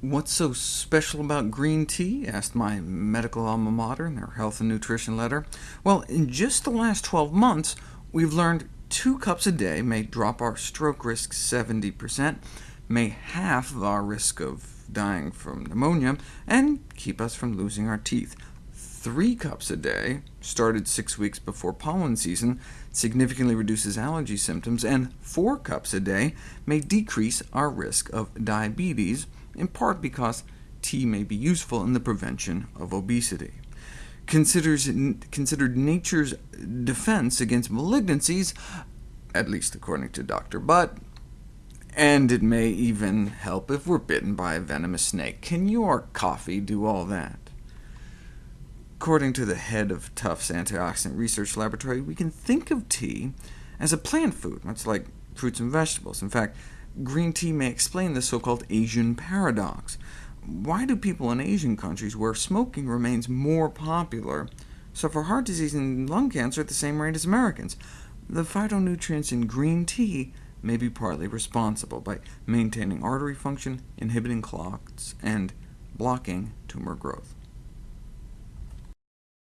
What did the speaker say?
What's so special about green tea? asked my medical alma mater in their health and nutrition letter. Well, in just the last 12 months, we've learned two cups a day may drop our stroke risk 70%, may half our risk of dying from pneumonia, and keep us from losing our teeth. Three cups a day, started six weeks before pollen season, significantly reduces allergy symptoms, and four cups a day may decrease our risk of diabetes, in part because tea may be useful in the prevention of obesity. Considers, considered nature's defense against malignancies, at least according to Dr. Butt, and it may even help if we're bitten by a venomous snake. Can your coffee do all that? According to the head of Tufts Antioxidant Research Laboratory, we can think of tea as a plant food, much like fruits and vegetables. In fact, green tea may explain the so-called Asian paradox. Why do people in Asian countries, where smoking remains more popular, suffer heart disease and lung cancer at the same rate as Americans? The phytonutrients in green tea may be partly responsible by maintaining artery function, inhibiting clots, and blocking tumor growth.